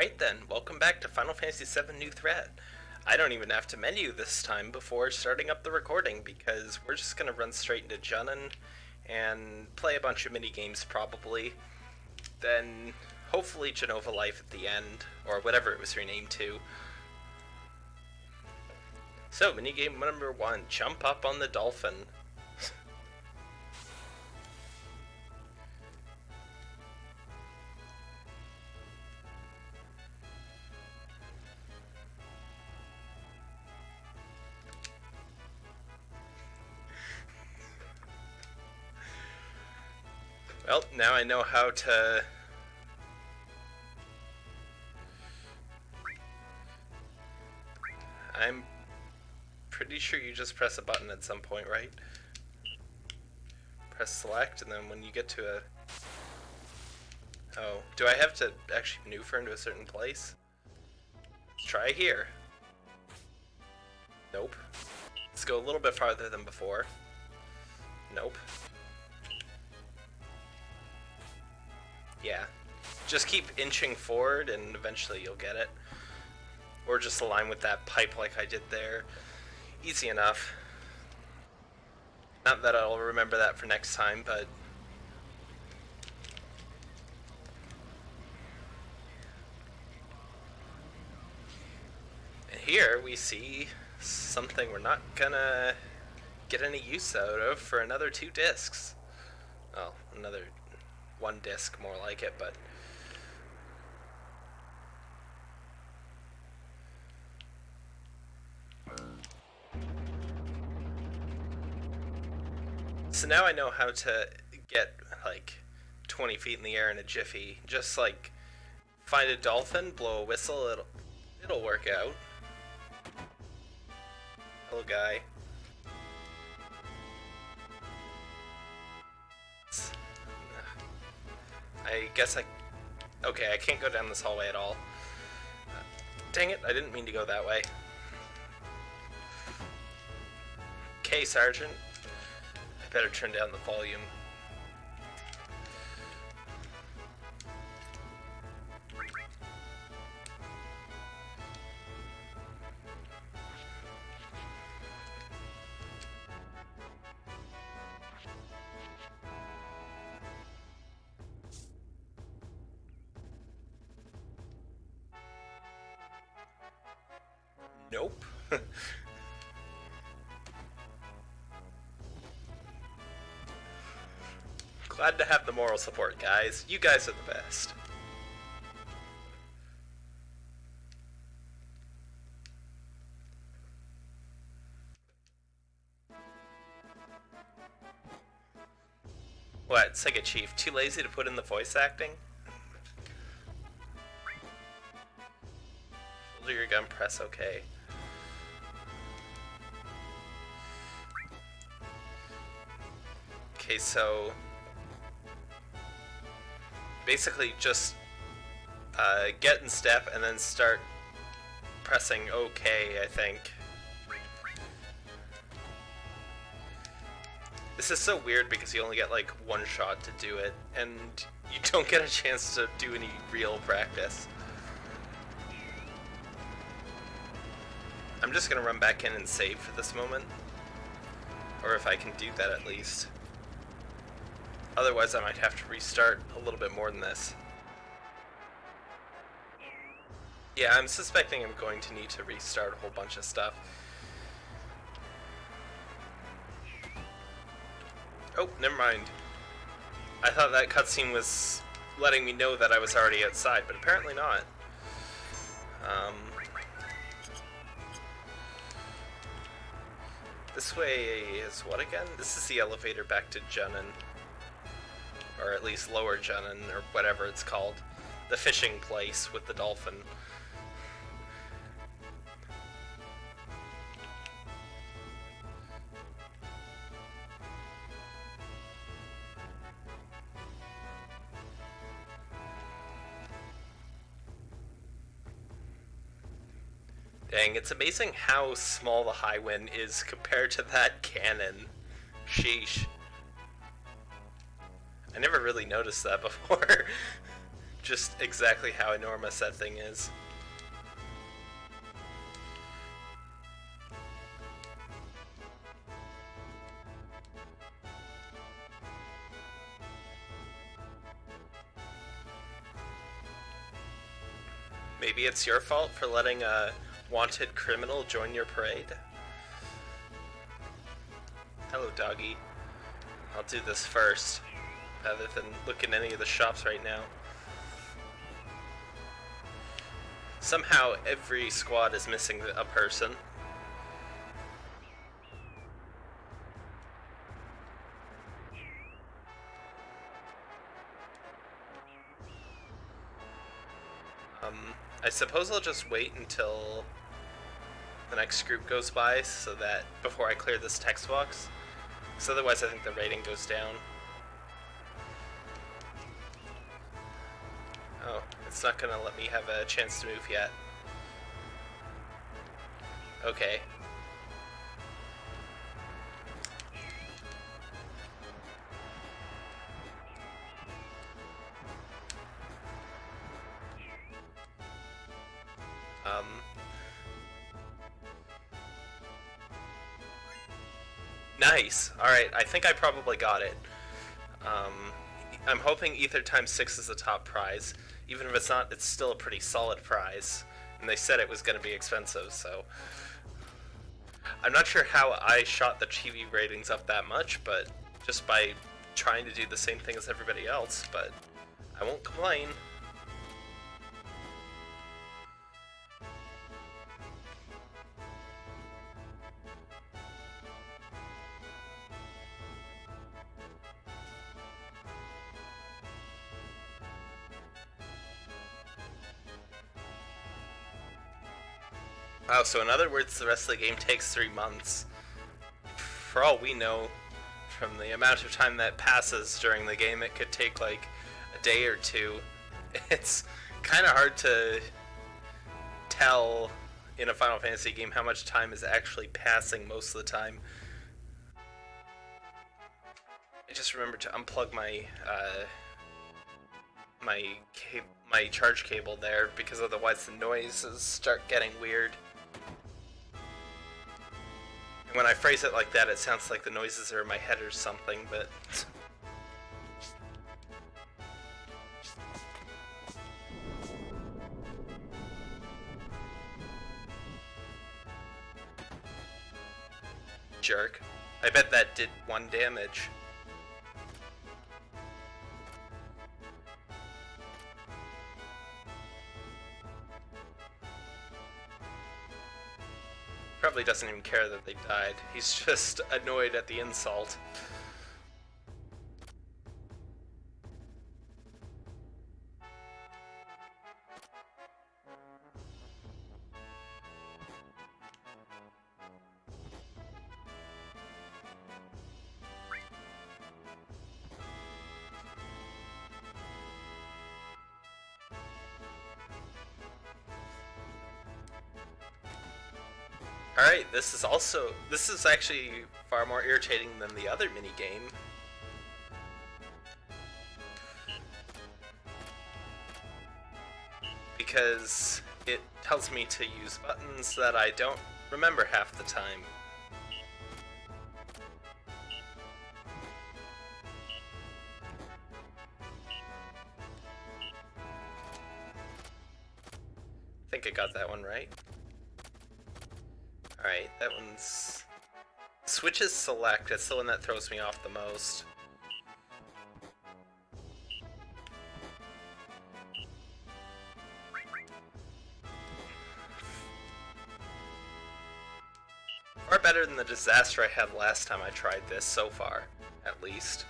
Alright then, welcome back to Final Fantasy VII New Threat. I don't even have to menu this time before starting up the recording because we're just going to run straight into Junon and play a bunch of mini games probably. Then hopefully Jenova Life at the end, or whatever it was renamed to. So, minigame number one, jump up on the dolphin. Now I know how to... I'm pretty sure you just press a button at some point, right? Press select, and then when you get to a... Oh, do I have to actually maneuver into a certain place? Try here. Nope. Let's go a little bit farther than before. Nope. Yeah. Just keep inching forward and eventually you'll get it. Or just align with that pipe like I did there. Easy enough. Not that I'll remember that for next time, but... And here we see something we're not gonna get any use out of for another two discs. Well, another one disc more like it, but So now I know how to get like 20 feet in the air in a jiffy. Just like find a dolphin, blow a whistle, it'll it'll work out. Little guy. I guess I... Okay, I can't go down this hallway at all. Uh, dang it, I didn't mean to go that way. Okay, Sergeant. I better turn down the volume. Moral support, guys. You guys are the best. What, Sega Chief, too lazy to put in the voice acting? Shoulder your gun, press OK. Okay, so basically just uh, get in step and then start pressing OK, I think. This is so weird because you only get like one shot to do it, and you don't get a chance to do any real practice. I'm just gonna run back in and save for this moment. Or if I can do that at least. Otherwise I might have to restart a little bit more than this. Yeah, I'm suspecting I'm going to need to restart a whole bunch of stuff. Oh, never mind. I thought that cutscene was letting me know that I was already outside, but apparently not. Um, this way is what again? This is the elevator back to Junon or at least Lower Junon, or whatever it's called, the fishing place with the dolphin. Dang, it's amazing how small the Highwind is compared to that cannon. Sheesh. I never really noticed that before. just exactly how enormous that thing is. Maybe it's your fault for letting a wanted criminal join your parade? Hello, doggy. I'll do this first, rather than look in any of the shops right now. Somehow, every squad is missing a person. Um, I suppose I'll just wait until the next group goes by so that before I clear this text box. Because otherwise I think the rating goes down. It's not gonna let me have a chance to move yet. Okay. Um, nice. Alright, I think I probably got it. Um, I'm hoping Ether times 6 is the top prize. Even if it's not, it's still a pretty solid prize. And they said it was going to be expensive, so... I'm not sure how I shot the TV ratings up that much, but just by trying to do the same thing as everybody else, but I won't complain. Wow, so in other words, the rest of the game takes three months. For all we know, from the amount of time that passes during the game, it could take like a day or two. It's kind of hard to tell in a Final Fantasy game how much time is actually passing most of the time. I just remember to unplug my uh, my my charge cable there because otherwise the noises start getting weird. And when I phrase it like that, it sounds like the noises are in my head or something, but... Jerk. I bet that did one damage. Probably doesn't even care that they died. He's just annoyed at the insult. Alright, this is also, this is actually far more irritating than the other mini game. Because it tells me to use buttons that I don't remember half the time. Select, that's the one that throws me off the most. Far better than the disaster I had last time I tried this, so far, at least.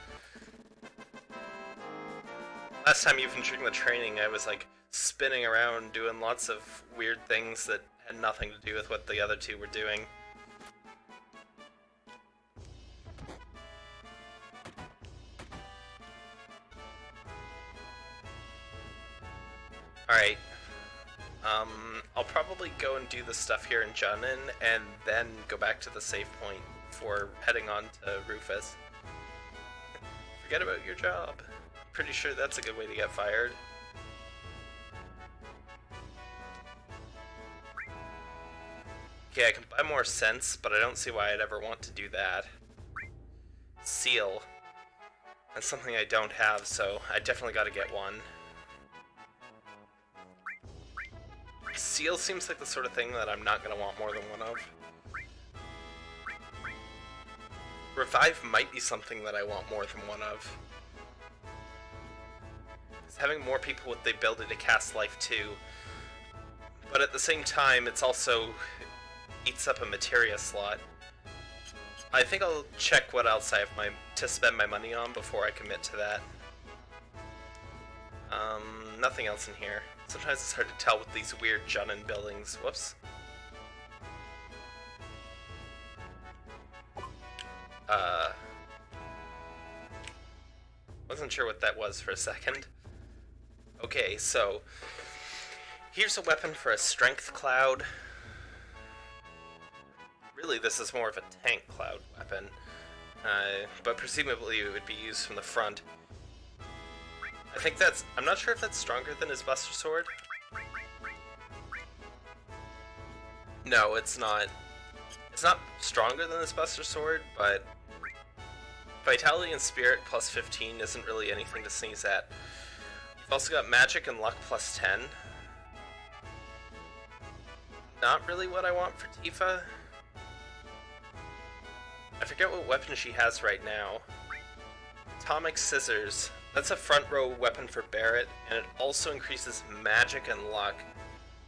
Last time even during the training I was like spinning around doing lots of weird things that had nothing to do with what the other two were doing. Alright. Um, I'll probably go and do the stuff here in Junon, and then go back to the save point for heading on to Rufus. Forget about your job. Pretty sure that's a good way to get fired. Okay, I can buy more sense, but I don't see why I'd ever want to do that. Seal. That's something I don't have, so I definitely gotta get one. Seal seems like the sort of thing that I'm not gonna want more than one of. Revive might be something that I want more than one of. It's having more people with the ability to cast life too. But at the same time, it's also eats up a materia slot. I think I'll check what else I have my to spend my money on before I commit to that. Um, nothing else in here. Sometimes it's hard to tell with these weird Junon buildings. Whoops. Uh, wasn't sure what that was for a second. Okay, so here's a weapon for a strength cloud. Really, this is more of a tank cloud weapon, uh, but presumably it would be used from the front. I think that's... I'm not sure if that's stronger than his Buster Sword. No, it's not. It's not stronger than his Buster Sword, but Vitality and Spirit plus 15 isn't really anything to sneeze at. You've also got Magic and Luck plus 10. Not really what I want for Tifa. I forget what weapon she has right now. Atomic Scissors. That's a front row weapon for Barret, and it also increases magic and luck.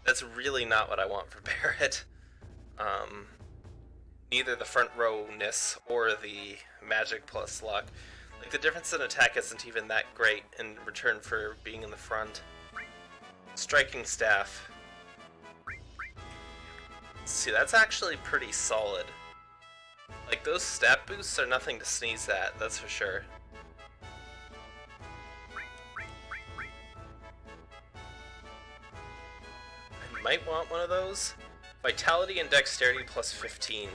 That's really not what I want for Barret. Um, neither the front rowness or the magic plus luck. Like the difference in attack isn't even that great in return for being in the front. Striking staff. See, that's actually pretty solid. Like those stat boosts are nothing to sneeze at, that's for sure. Might want one of those. Vitality and Dexterity plus 15.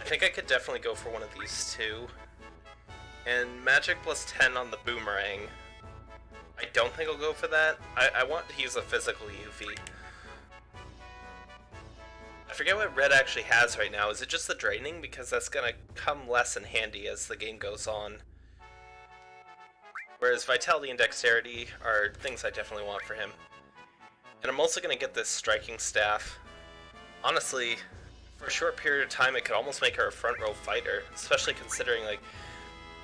I think I could definitely go for one of these two. And Magic plus 10 on the Boomerang. I don't think I'll go for that. I, I want to use a physical Yuffie. I forget what Red actually has right now. Is it just the Draining? Because that's to come less in handy as the game goes on. Whereas Vitality and Dexterity are things I definitely want for him. And I'm also going to get this Striking Staff. Honestly, for a short period of time, it could almost make her a front row fighter, especially considering, like,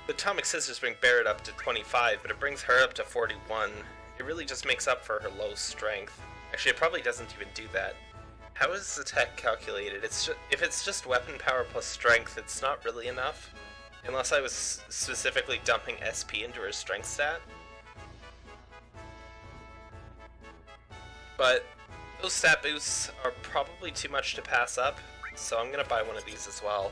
the Atomic Scissors bring Barret up to 25, but it brings her up to 41. It really just makes up for her low strength. Actually, it probably doesn't even do that. How is attack calculated? It's just, if it's just weapon power plus strength, it's not really enough. Unless I was specifically dumping SP into her strength stat. But those stat boosts are probably too much to pass up, so I'm gonna buy one of these as well.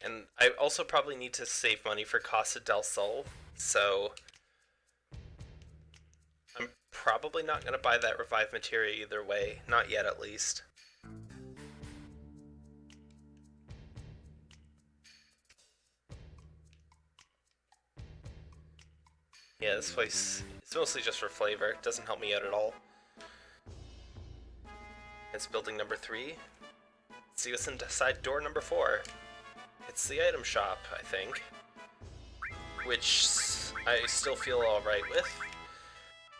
And I also probably need to save money for Costa del Sol, so probably not going to buy that Revive Materia either way, not yet at least. Yeah, this place is mostly just for flavor. It doesn't help me out at all. It's building number three. Let's see what's inside door number four. It's the item shop, I think. Which I still feel alright with.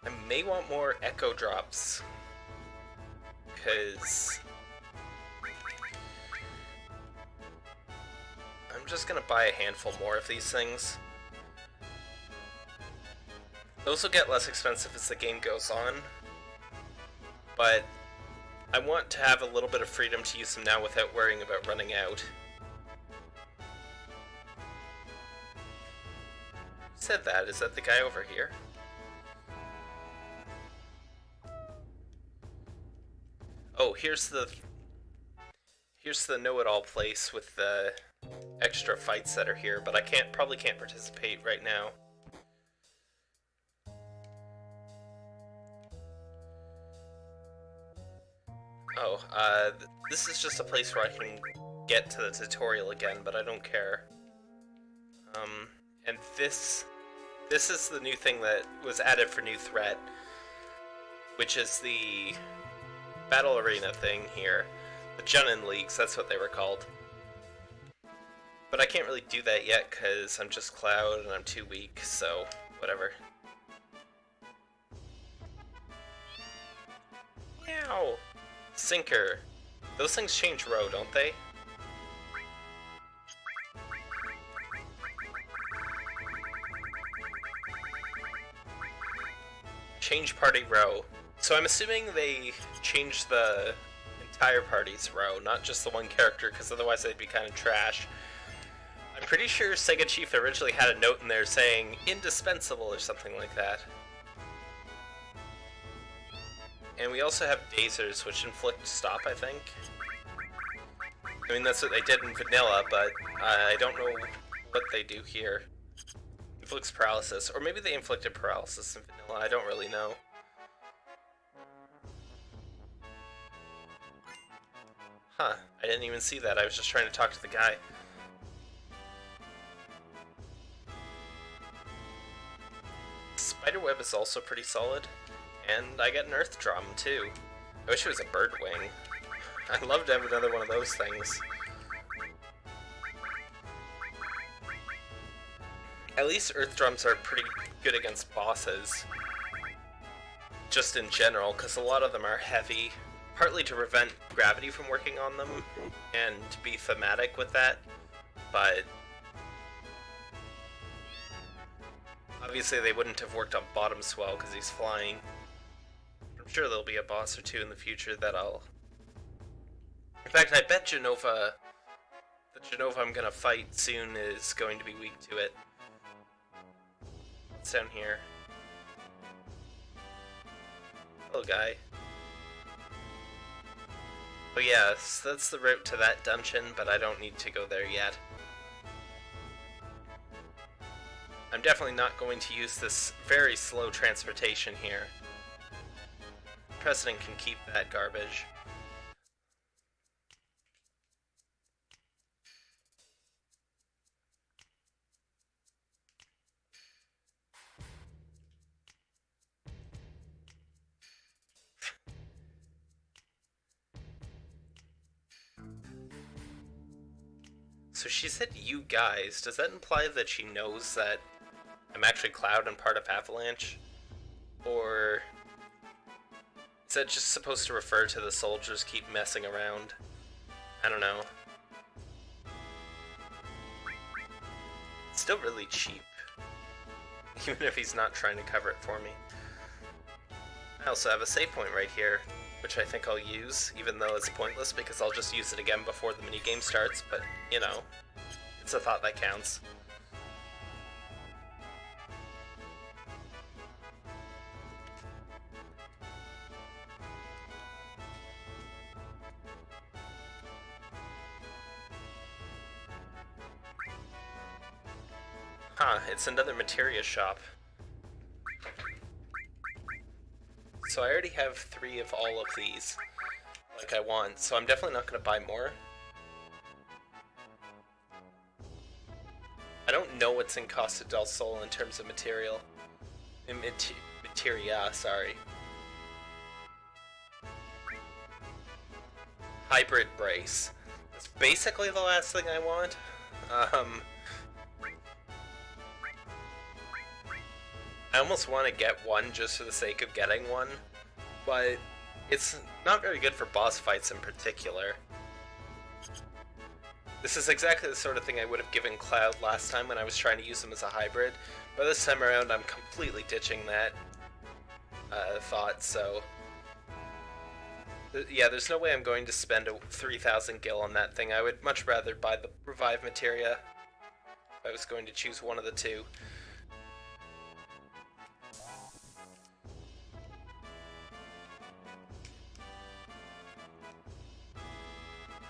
I may want more Echo Drops. Because... I'm just gonna buy a handful more of these things. Those will get less expensive as the game goes on, but I want to have a little bit of freedom to use them now without worrying about running out. Said that? Is that the guy over here? Oh, here's the... Here's the know-it-all place with the extra fights that are here, but I can't probably can't participate right now. Oh, uh, this is just a place where I can get to the tutorial again, but I don't care. Um, and this this is the new thing that was added for new threat, which is the battle arena thing here. The Junon Leagues, that's what they were called. But I can't really do that yet because I'm just Cloud and I'm too weak, so whatever. Meow! Sinker. Those things change row, don't they? Change party row. So I'm assuming they changed the entire party's row, not just the one character, because otherwise they'd be kind of trash. I'm pretty sure Sega Chief originally had a note in there saying indispensable or something like that. And we also have Dazers, which inflict stop, I think. I mean, that's what they did in Vanilla, but I don't know what they do here. Inflicts paralysis, or maybe they inflicted paralysis in Vanilla, I don't really know. Huh, I didn't even see that, I was just trying to talk to the guy. Spiderweb is also pretty solid. And I get an Earth Drum, too. I wish it was a bird wing. I'd love to have another one of those things. At least Earth Drums are pretty good against bosses. Just in general, because a lot of them are heavy. Partly to prevent gravity from working on them, and to be thematic with that, but Obviously they wouldn't have worked on Bottomswell because he's flying. I'm sure there'll be a boss or two in the future that I'll... In fact, I bet Jenova... The Jenova I'm gonna fight soon is going to be weak to it. It's down here. Hello, guy. Oh yes, that's the route to that dungeon, but I don't need to go there yet. I'm definitely not going to use this very slow transportation here. President can keep that garbage. She said you guys. Does that imply that she knows that I'm actually Cloud and part of Avalanche? Or is that just supposed to refer to the soldiers keep messing around? I don't know. It's still really cheap. Even if he's not trying to cover it for me. I also have a save point right here, which I think I'll use, even though it's pointless because I'll just use it again before the minigame starts, but, you know, it's a thought that counts. Huh, it's another materia shop. So I already have three of all of these, like I want, so I'm definitely not going to buy more. I don't know what's in Costa del Sol in terms of material. In materia, sorry. Hybrid brace. That's basically the last thing I want. Um, I almost want to get one just for the sake of getting one, but it's not very good for boss fights in particular. This is exactly the sort of thing I would have given Cloud last time when I was trying to use him as a hybrid, but this time around I'm completely ditching that uh, thought, so... Yeah, there's no way I'm going to spend a 3,000 gil on that thing. I would much rather buy the Revive Materia if I was going to choose one of the two.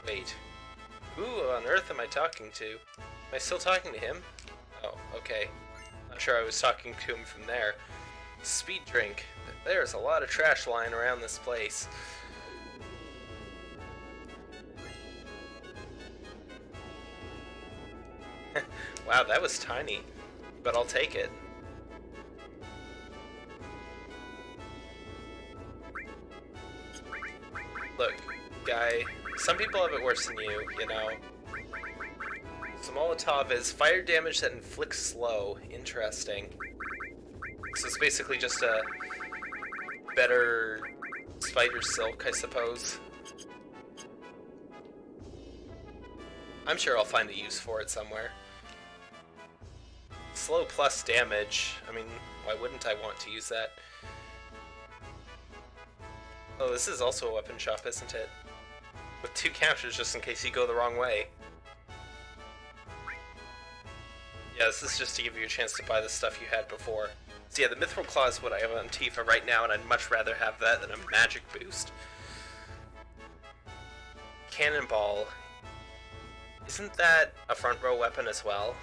Wait. Who on earth am I talking to? Am I still talking to him? Oh, okay. Not sure I was talking to him from there. Speed drink. There's a lot of trash lying around this place. wow, that was tiny, but I'll take it. Look, guy, some people have it worse than you, you know. So Molotov is fire damage that inflicts slow. Interesting. So it's basically just a better spider silk, I suppose. I'm sure I'll find a use for it somewhere. Slow plus damage. I mean, why wouldn't I want to use that? Oh, this is also a weapon shop, isn't it? With two counters just in case you go the wrong way. Yeah, this is just to give you a chance to buy the stuff you had before. So yeah, the Mythril Claw is what I have on Tifa right now, and I'd much rather have that than a magic boost. Cannonball. Isn't that a front row weapon as well?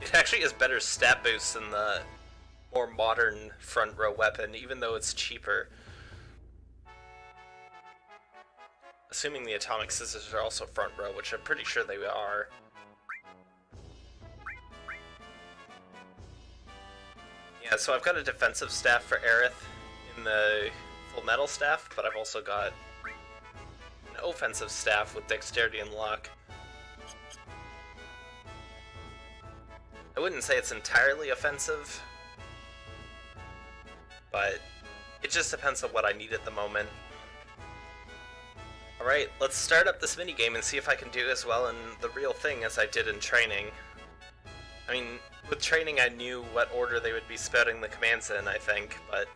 It actually has better stat boosts than the more modern front row weapon, even though it's cheaper. Assuming the atomic scissors are also front row, which I'm pretty sure they are. Yeah, so I've got a defensive staff for Aerith in the full metal staff, but I've also got an offensive staff with dexterity and luck. I wouldn't say it's entirely offensive, but it just depends on what I need at the moment. Alright, let's start up this minigame and see if I can do as well in the real thing as I did in training. I mean, with training I knew what order they would be spouting the commands in, I think, but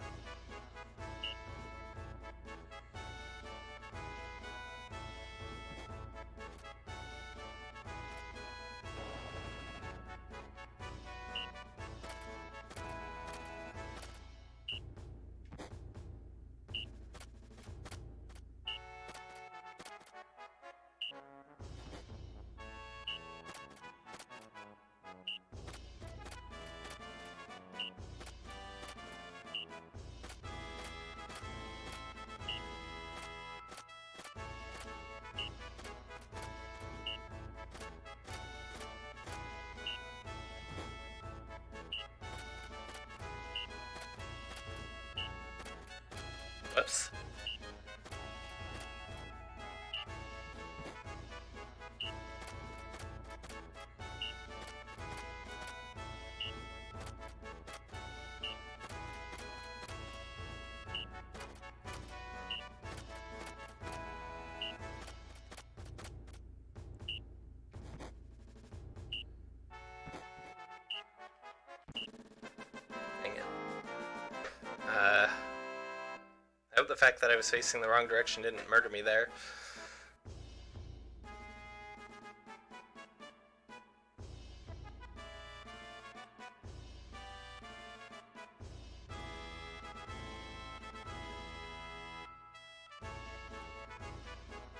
Whoops. Hope the fact that I was facing the wrong direction didn't murder me there.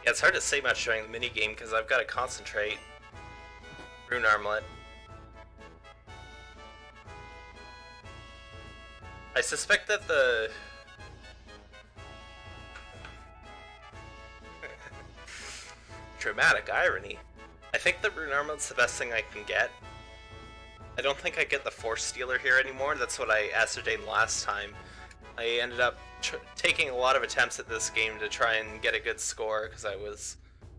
Yeah, it's hard to say much during the minigame because I've got to concentrate. Rune Armlet. I suspect that the... Dramatic irony. I think the Rune Armlet's the best thing I can get. I don't think I get the Force Stealer here anymore, that's what I ascertained last time. I ended up taking a lot of attempts at this game to try and get a good score, because I was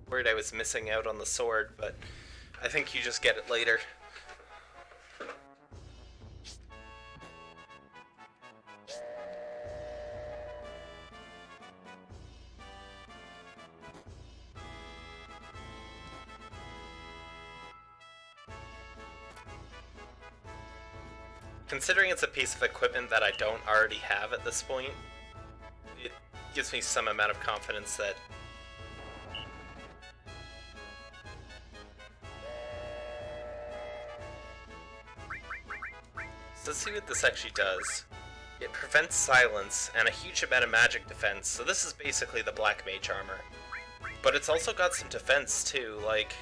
worried I was missing out on the sword, but I think you just get it later. Considering it's a piece of equipment that I don't already have at this point, it gives me some amount of confidence that So let's see what this actually does. It prevents silence and a huge amount of magic defense, so this is basically the black mage armor. But it's also got some defense too, like...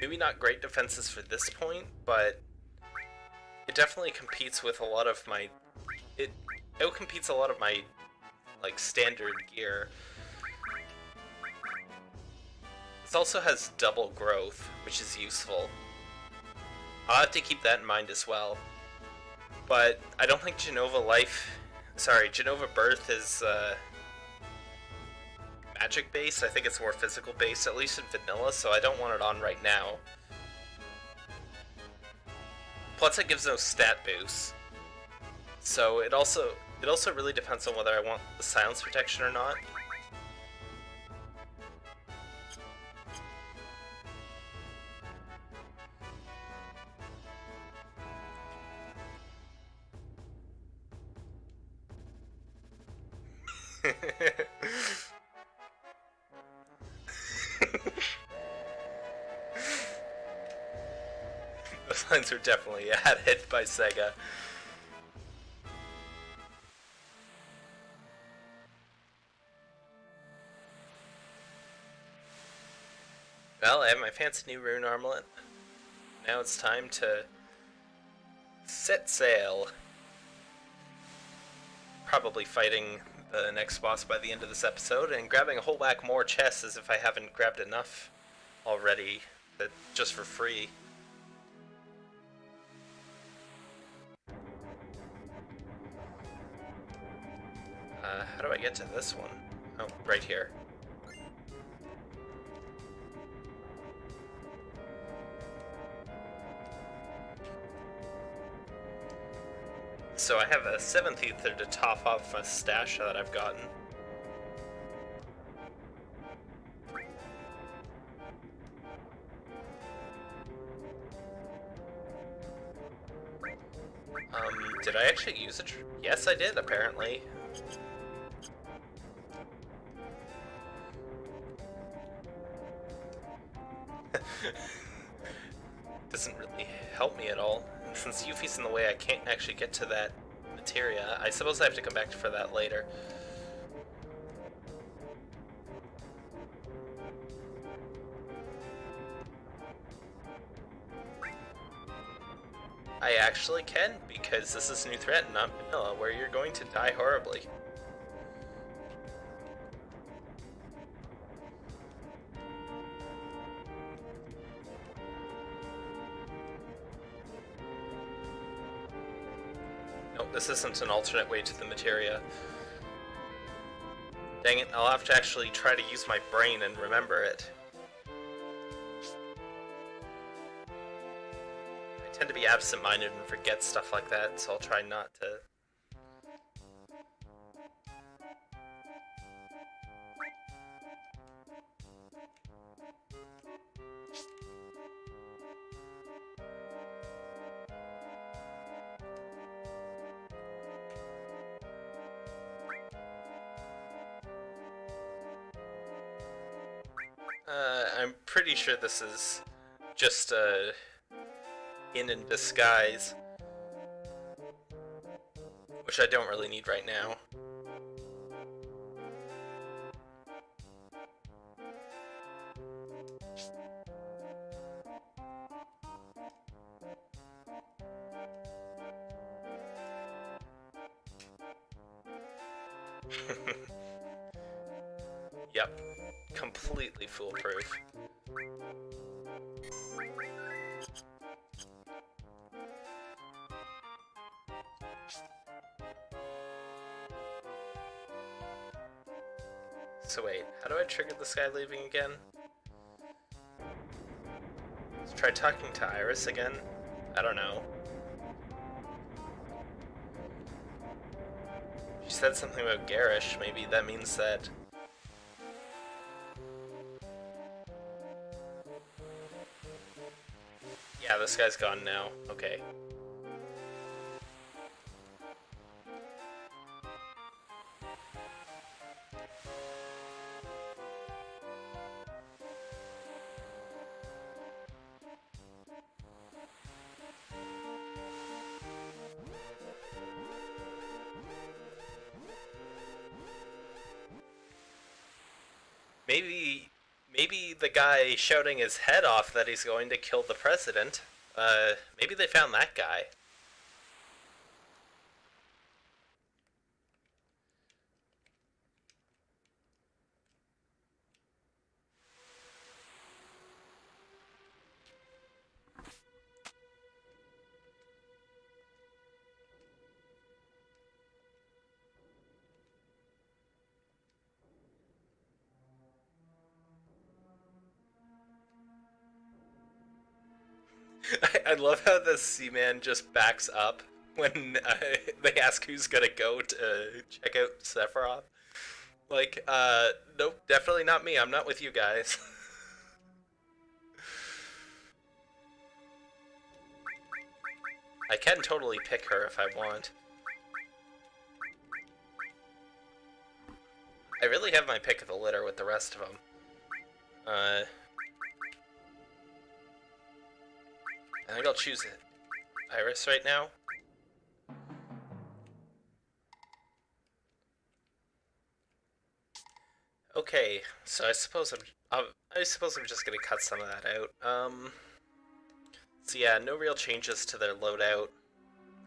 Maybe not great defenses for this point, but it definitely competes with a lot of my... It outcompetes a lot of my like standard gear. This also has double growth, which is useful. I'll have to keep that in mind as well. But I don't think Jenova Life, sorry, Jenova Birth is uh, magic based. I think it's more physical based, at least in vanilla, so I don't want it on right now. Plus it gives no stat boost. So it also it also really depends on whether I want the silence protection or not. Lines are definitely added by Sega. Well, I have my fancy new rune armlet. Now it's time to set sail. Probably fighting the next boss by the end of this episode and grabbing a whole whack more chests as if I haven't grabbed enough already, that just for free. How do I get to this one? Oh, right here. So I have a seventh ether to top off a stash that I've gotten. Um, did I actually use it? Yes, I did, apparently. Since Yuffie's in the way, I can't actually get to that materia. I suppose I have to come back for that later. I actually can, because this is New Threat, not Vanilla, where you're going to die horribly. Isn't an alternate way to the materia. Dang it, I'll have to actually try to use my brain and remember it. I tend to be absent-minded and forget stuff like that, so I'll try not to sure this is just a uh, in in disguise, which I don't really need right now. So wait, how do I trigger this guy leaving again? Let's try talking to Iris again? I don't know. She said something about Garish, maybe that means that Yeah, this guy's gone now. Okay. Guy shouting his head off that he's going to kill the president uh, maybe they found that guy. Love how the Seaman just backs up when uh, they ask who's gonna go to check out Sephiroth. Like, uh, nope, definitely not me. I'm not with you guys. I can totally pick her if I want. I really have my pick of the litter with the rest of them. Uh, I think I'll choose it. Iris right now. Okay, so I suppose I'm, I'm I suppose I'm just gonna cut some of that out. Um, so yeah, no real changes to their loadout.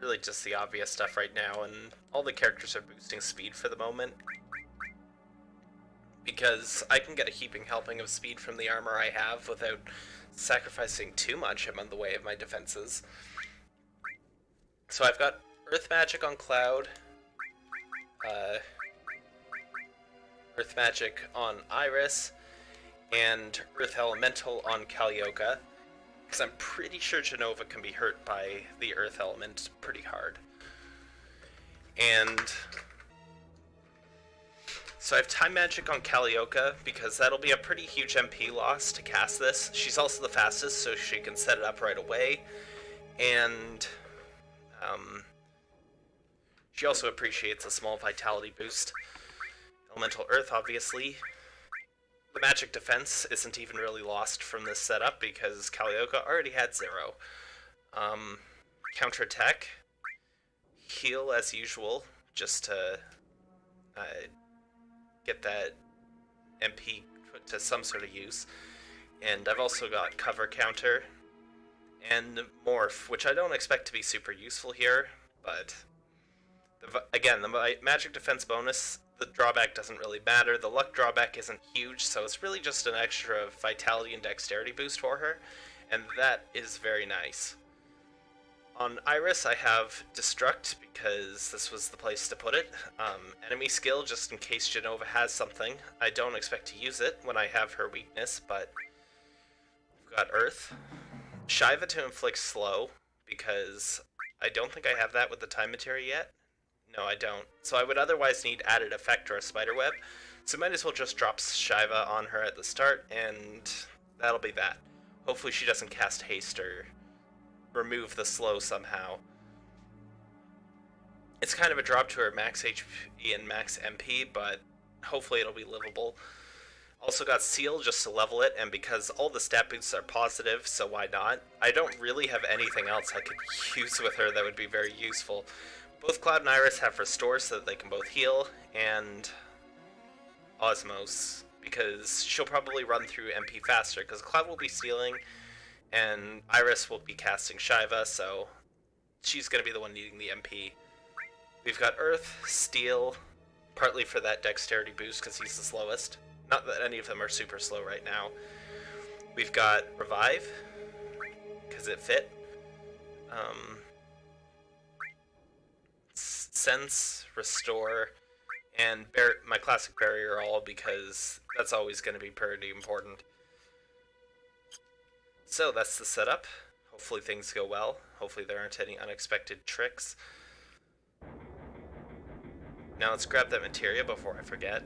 Really just the obvious stuff right now, and all the characters are boosting speed for the moment. Because I can get a heaping helping of speed from the armor I have without sacrificing too much I'm on the way of my defenses. So I've got Earth Magic on Cloud, uh, Earth Magic on Iris, and Earth Elemental on Kalioka, because I'm pretty sure Jenova can be hurt by the Earth Element pretty hard. And so I have Time Magic on Kalioka, because that'll be a pretty huge MP loss to cast this. She's also the fastest, so she can set it up right away. And um, she also appreciates a small Vitality boost. Elemental Earth, obviously. The magic defense isn't even really lost from this setup because Kalioka already had zero. Um, counter attack, heal as usual, just to uh, get that MP put to some sort of use. And I've also got cover counter and morph, which I don't expect to be super useful here, but the, again, the magic defense bonus, the drawback doesn't really matter. The luck drawback isn't huge, so it's really just an extra vitality and dexterity boost for her, and that is very nice. On Iris, I have Destruct because this was the place to put it. Um, enemy skill, just in case Jenova has something. I don't expect to use it when I have her weakness, but I've got Earth. Shiva to inflict slow, because I don't think I have that with the time material yet. No, I don't. So I would otherwise need added effect or a spider web. So might as well just drop Shiva on her at the start, and that'll be that. Hopefully she doesn't cast haste or remove the slow somehow. It's kind of a drop to her max HP and max MP, but hopefully it'll be livable. Also got Seal just to level it, and because all the stat boosts are positive, so why not? I don't really have anything else I could use with her that would be very useful. Both Cloud and Iris have Restore so that they can both heal, and Osmose, because she'll probably run through MP faster, because Cloud will be stealing, and Iris will be casting Shiva, so she's going to be the one needing the MP. We've got Earth, Steal, partly for that dexterity boost because he's the slowest. Not that any of them are super slow right now. We've got Revive, because it fit. Um, Sense, Restore, and my classic Barrier All because that's always going to be pretty important. So that's the setup. Hopefully things go well. Hopefully there aren't any unexpected tricks. Now let's grab that materia before I forget.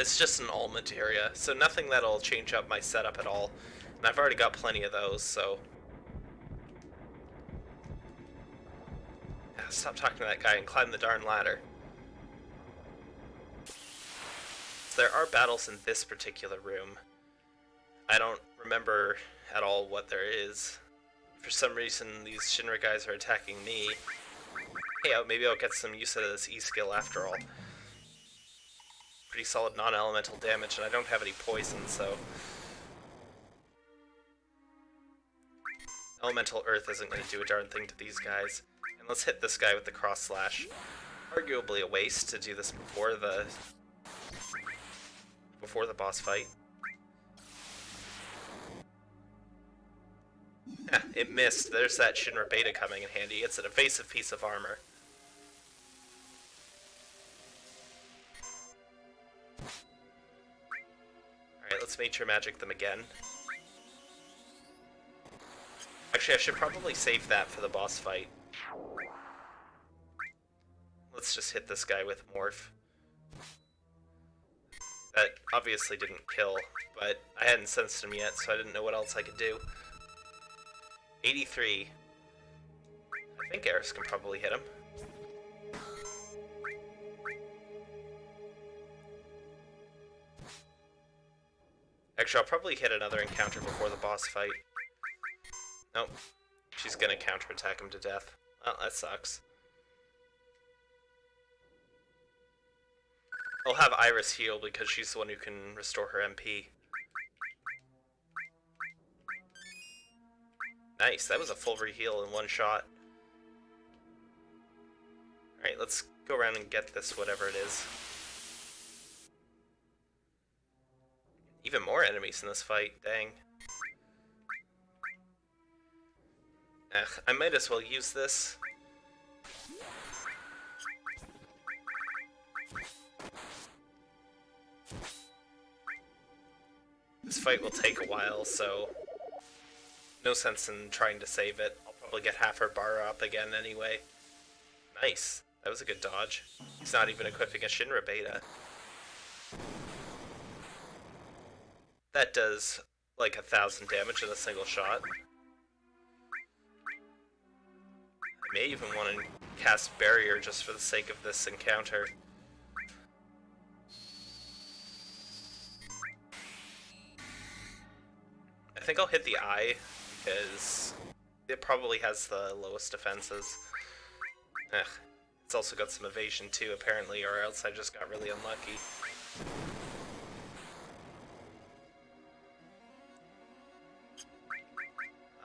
It's just an all materia, so nothing that'll change up my setup at all. And I've already got plenty of those, so... Stop talking to that guy and climb the darn ladder. There are battles in this particular room. I don't remember at all what there is. For some reason, these Shinra guys are attacking me. Hey, uh, maybe I'll get some use out of this E-skill after all. Pretty solid non-elemental damage, and I don't have any poison, so... Elemental Earth isn't going to do a darn thing to these guys. And let's hit this guy with the cross slash. Arguably a waste to do this before the before the boss fight. it missed. There's that Shinra Beta coming in handy. It's an evasive piece of armor. Alright, let's nature magic them again. Actually, I should probably save that for the boss fight. Let's just hit this guy with Morph. That obviously didn't kill, but I hadn't sensed him yet, so I didn't know what else I could do. 83. I think Eris can probably hit him. Actually, I'll probably hit another encounter before the boss fight. Nope. She's gonna counterattack him to death. Oh, that sucks. I'll have Iris heal because she's the one who can restore her MP. Nice, that was a full reheal in one shot. Alright, let's go around and get this whatever it is. Even more enemies in this fight, dang. Ugh, I might as well use this. This fight will take a while, so no sense in trying to save it. I'll probably get half her bar up again anyway. Nice. That was a good dodge. He's not even equipping a Shinra beta. That does like a thousand damage in a single shot. I may even want to cast Barrier just for the sake of this encounter. I think I'll hit the eye, because it probably has the lowest defenses. Ugh. It's also got some evasion too, apparently, or else I just got really unlucky.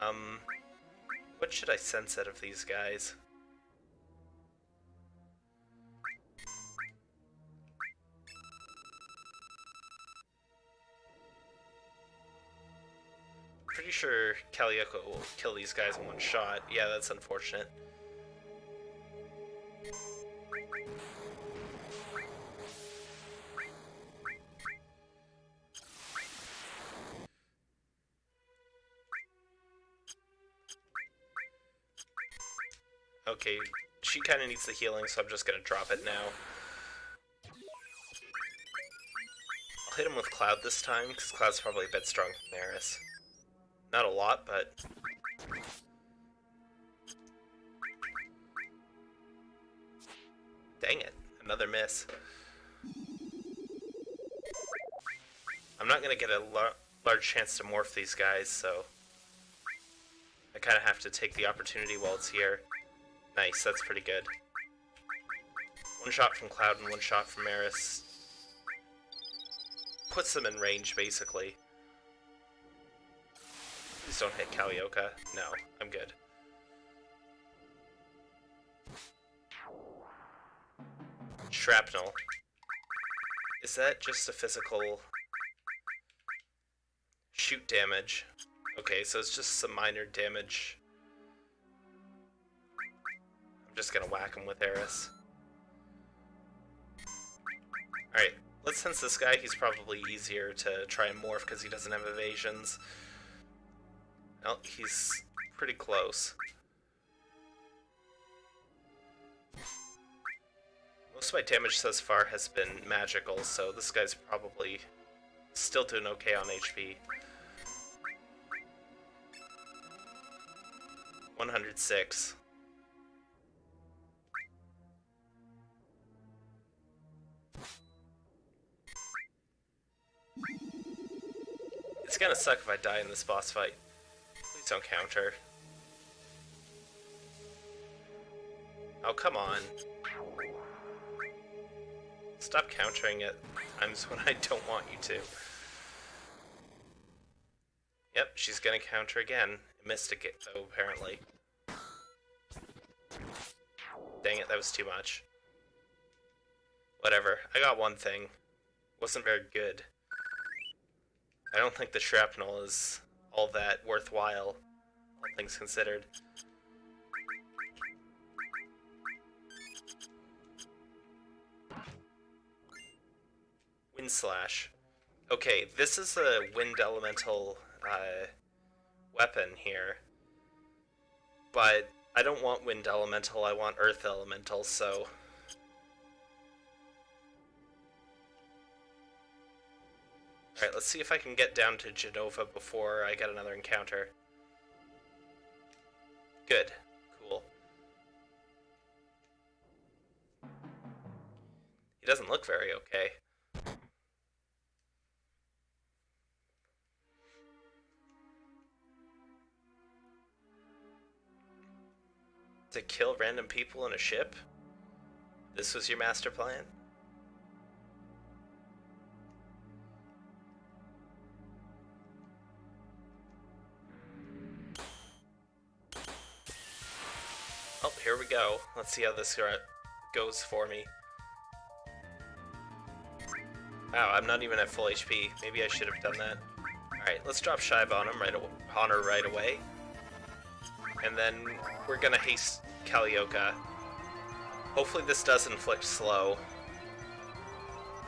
Um, what should I sense out of these guys? Sure Kalioka will kill these guys in one shot. Yeah, that's unfortunate. Okay, she kind of needs the healing, so I'm just gonna drop it now. I'll hit him with Cloud this time, because Cloud's probably a bit stronger than Eris. Not a lot, but... Dang it, another miss. I'm not going to get a lar large chance to morph these guys, so... I kind of have to take the opportunity while it's here. Nice, that's pretty good. One shot from Cloud and one shot from Eris. Puts them in range, basically. Please don't hit Kalioka. No, I'm good. Shrapnel. Is that just a physical shoot damage? Okay, so it's just some minor damage. I'm just gonna whack him with Eris. Alright, let's sense this guy. He's probably easier to try and morph because he doesn't have evasions. Well, he's pretty close. Most of my damage thus far has been magical, so this guy's probably still doing okay on HP. 106. It's gonna suck if I die in this boss fight don't counter. Oh, come on. Stop countering at times when I don't want you to. Yep, she's gonna counter again. Missed it though, apparently. Dang it, that was too much. Whatever, I got one thing. Wasn't very good. I don't think the shrapnel is all that worthwhile, all things considered. Wind Slash. Okay, this is a wind elemental uh, weapon here. But I don't want wind elemental, I want earth elemental, so... Alright, let's see if I can get down to Jenova before I get another encounter. Good. Cool. He doesn't look very okay. To kill random people in a ship? This was your master plan? Let's see how this goes for me. Wow, I'm not even at full HP. Maybe I should have done that. Alright, let's drop Shive on him right on her right away. And then we're gonna haste Kalioka. Hopefully this does inflict slow.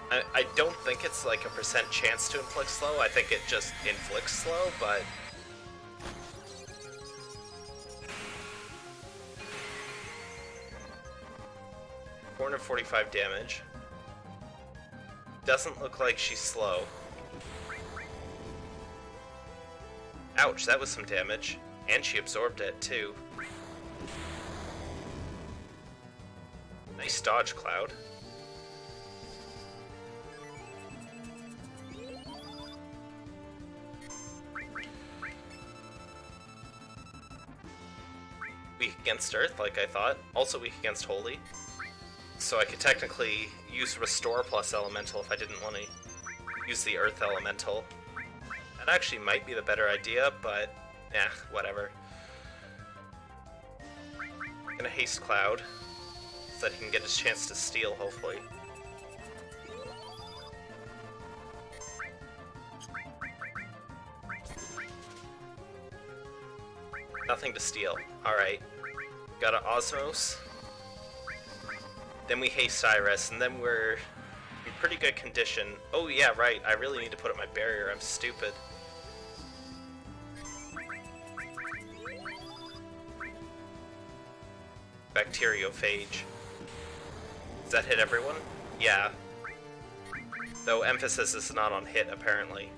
I, I don't think it's like a percent chance to inflict slow, I think it just inflicts slow, but... 445 damage. Doesn't look like she's slow. Ouch, that was some damage. And she absorbed it, too. Nice dodge, Cloud. Weak against Earth, like I thought. Also weak against Holy so I could technically use Restore plus Elemental if I didn't want to use the Earth Elemental. That actually might be the better idea, but yeah, whatever. I'm gonna Haste Cloud, so that he can get his chance to steal, hopefully. Nothing to steal. Alright. Got an Osmose. Then we haste Cyrus, and then we're in pretty good condition. Oh yeah, right, I really need to put up my barrier, I'm stupid. Bacteriophage. Does that hit everyone? Yeah. Though emphasis is not on hit, apparently.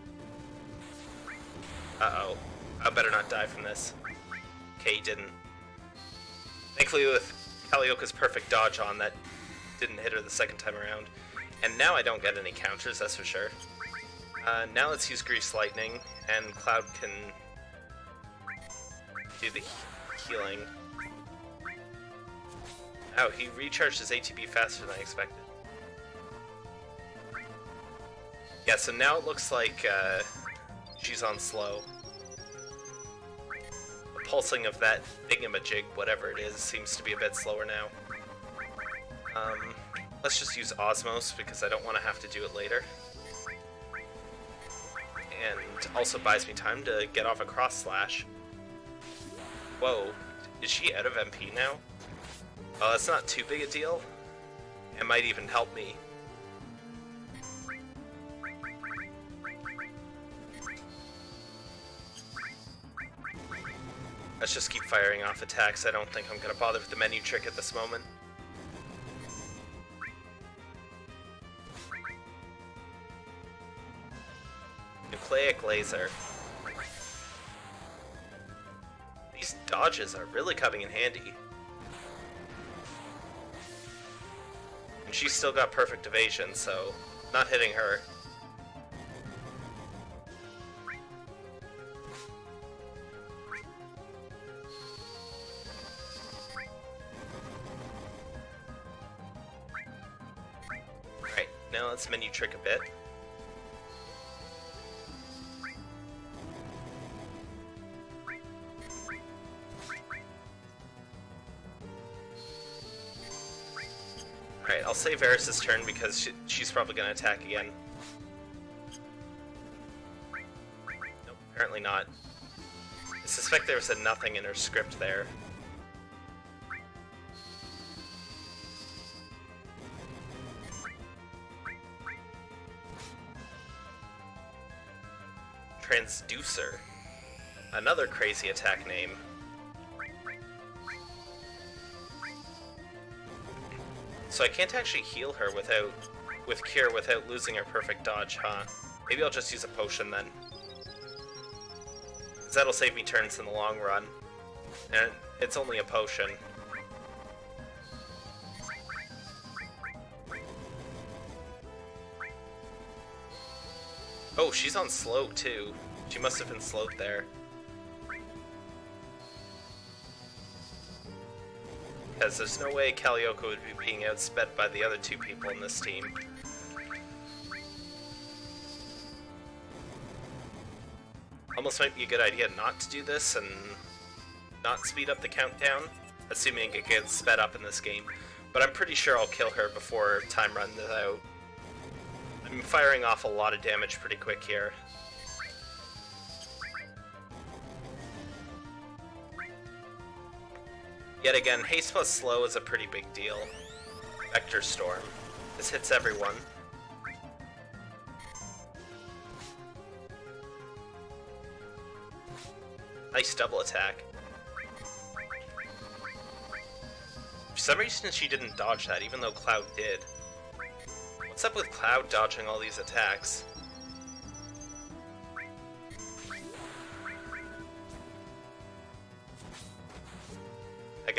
Uh-oh. I better not die from this. Okay, he didn't. Thankfully with Kalioka's perfect dodge on, that didn't hit her the second time around. And now I don't get any counters, that's for sure. Uh, now let's use Grease Lightning, and Cloud can do the healing. Oh, he recharged his ATB faster than I expected. Yeah, so now it looks like uh, she's on slow. The pulsing of that thingamajig, whatever it is, seems to be a bit slower now. Um, let's just use Osmose because I don't want to have to do it later. And also buys me time to get off a cross slash. Whoa, is she out of MP now? Oh, that's not too big a deal. It might even help me. Let's just keep firing off attacks. I don't think I'm going to bother with the menu trick at this moment. Nucleic laser. These dodges are really coming in handy. And she's still got perfect evasion, so not hitting her. Alright, now let's menu trick a bit. Save Eris's turn because she, she's probably going to attack again. Nope, apparently not. I suspect there was a nothing in her script there. Transducer. Another crazy attack name. So I can't actually heal her without with Cure without losing her perfect dodge, huh? Maybe I'll just use a potion then. Because that'll save me turns in the long run. And it's only a potion. Oh, she's on slow too. She must have been slowed there. Because there's no way Kalioka would be being outsped by the other two people in this team. Almost might be a good idea not to do this and not speed up the countdown, assuming it gets sped up in this game. But I'm pretty sure I'll kill her before time runs out. I'm firing off a lot of damage pretty quick here. Yet again, haste plus slow is a pretty big deal. Vector Storm. This hits everyone. Nice double attack. For some reason she didn't dodge that, even though Cloud did. What's up with Cloud dodging all these attacks?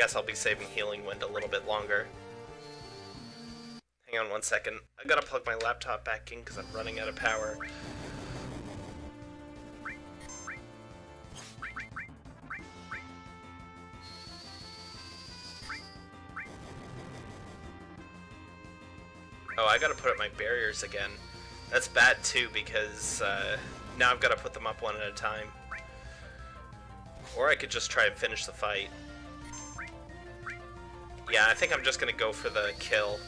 Guess I'll be saving Healing Wind a little bit longer. Hang on one second. I gotta plug my laptop back in because I'm running out of power. Oh, I gotta put up my barriers again. That's bad too because uh, now I've gotta put them up one at a time. Or I could just try and finish the fight. Yeah, I think I'm just gonna go for the kill.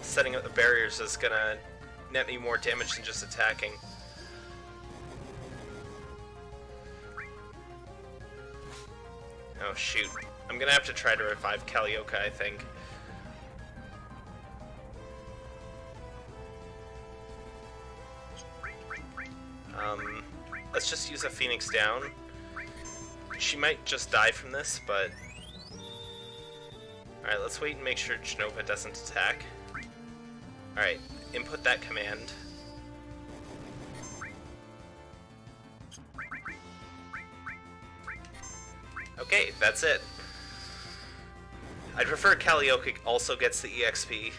Setting up the barriers is gonna net me more damage than just attacking. Oh shoot. I'm gonna have to try to revive Kalioka, I think. Um, let's just use a Phoenix down. She might just die from this, but... Alright, let's wait and make sure Jenova doesn't attack. Alright, input that command. Okay, that's it. I'd prefer Kalioka also gets the EXP.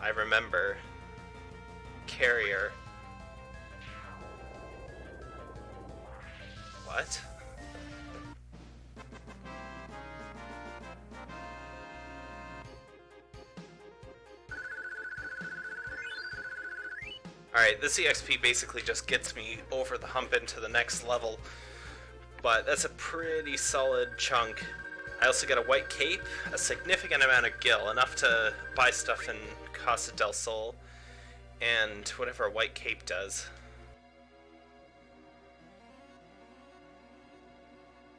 I remember. Carrier. Alright, this EXP basically just gets me over the hump into the next level, but that's a pretty solid chunk. I also get a white cape, a significant amount of gil, enough to buy stuff in Costa del Sol, and whatever a white cape does.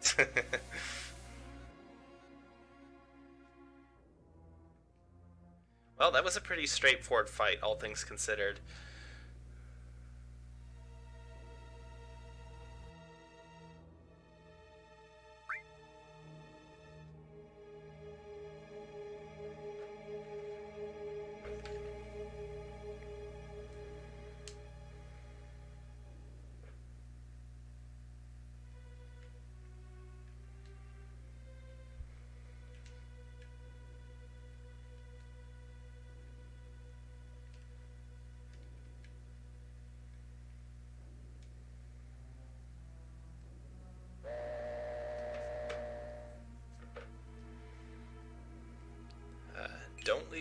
well, that was a pretty straightforward fight, all things considered.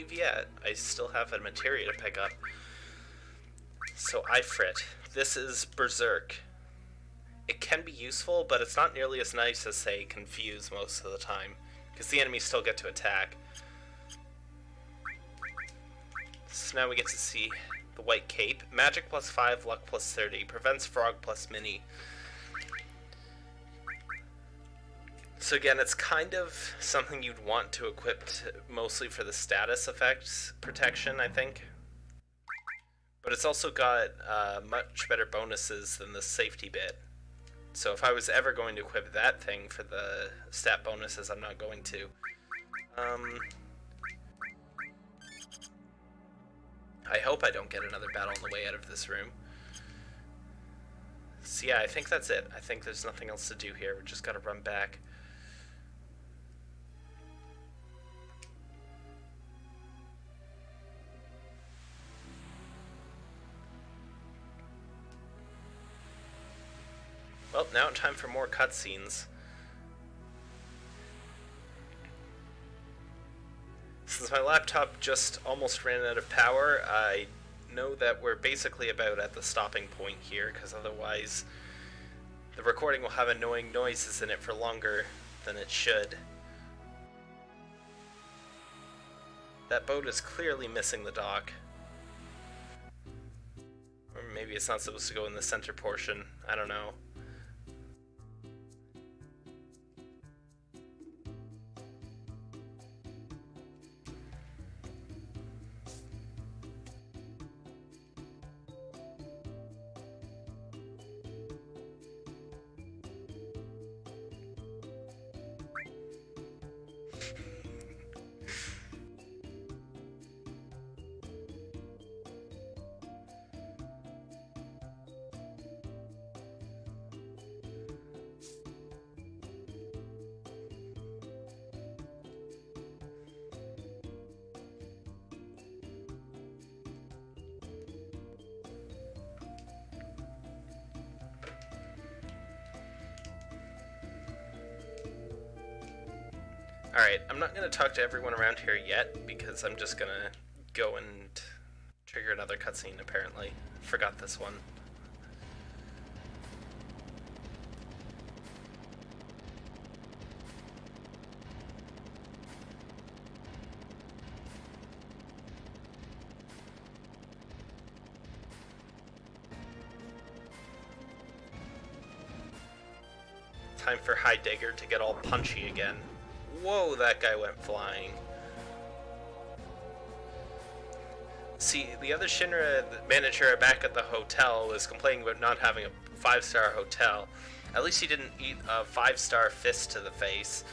Leave yet. I still have a materia to pick up. So I Ifrit. This is Berserk. It can be useful, but it's not nearly as nice as, say, Confuse most of the time, because the enemies still get to attack. So now we get to see the White Cape. Magic plus 5, Luck plus 30. Prevents Frog plus Mini. So again, it's kind of something you'd want to equip to, mostly for the status effects protection, I think. But it's also got uh, much better bonuses than the safety bit. So if I was ever going to equip that thing for the stat bonuses, I'm not going to. Um, I hope I don't get another battle on the way out of this room. So yeah, I think that's it. I think there's nothing else to do here. We just gotta run back. Well, now it's time for more cutscenes. Since my laptop just almost ran out of power, I know that we're basically about at the stopping point here, because otherwise the recording will have annoying noises in it for longer than it should. That boat is clearly missing the dock. Or maybe it's not supposed to go in the center portion, I don't know. Not going to talk to everyone around here yet, because I'm just going to go and trigger another cutscene, apparently. Forgot this one. Time for Heidegger to get all punchy again. Whoa, that guy went flying. See, the other Shinra manager back at the hotel was complaining about not having a five-star hotel. At least he didn't eat a five-star fist to the face.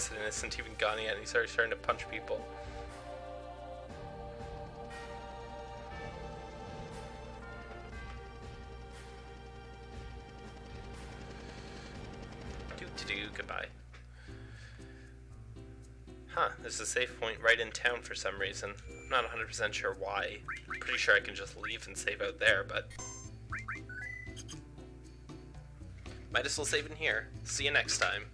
President isn't even gone yet, and he's already starting to punch people. Do to do, goodbye. Huh, there's a safe point right in town for some reason. I'm not 100% sure why. pretty sure I can just leave and save out there, but... Might as well save in here. See you next time.